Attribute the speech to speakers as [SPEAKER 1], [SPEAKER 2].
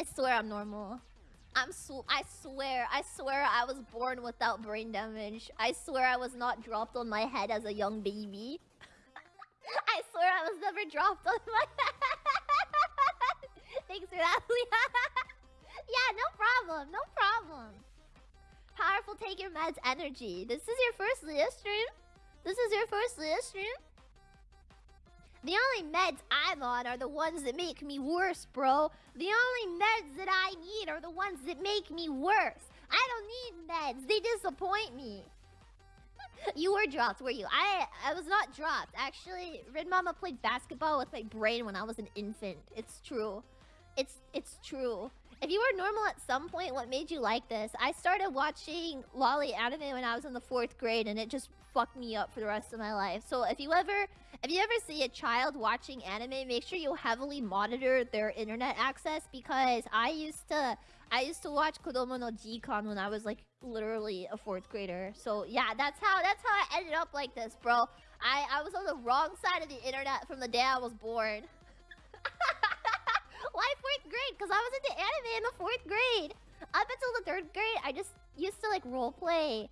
[SPEAKER 1] I swear I'm normal. I'm sw I swear, I swear I was born without brain damage. I swear I was not dropped on my head as a young baby. I swear I was never dropped on my head. Thanks for that, yeah, no problem, no problem. Powerful take your meds energy. This is your first Leah stream? This is your first Leah stream? The only meds I'm on are the ones that make me worse, bro. The only meds that I need are the ones that make me worse. I don't need meds. They disappoint me. you were dropped, were you? I I was not dropped. Actually, Red Mama played basketball with my brain when I was an infant. It's true. It's it's true. If you were normal at some point, what made you like this? I started watching loli anime when I was in the fourth grade, and it just fucked me up for the rest of my life. So if you ever, if you ever see a child watching anime, make sure you heavily monitor their internet access because I used to, I used to watch Kodomo no Jikan when I was like literally a fourth grader. So yeah, that's how, that's how I ended up like this, bro. I, I was on the wrong side of the internet from the day I was born. I was into anime in the fourth grade. Up until the third grade, I just used to like role play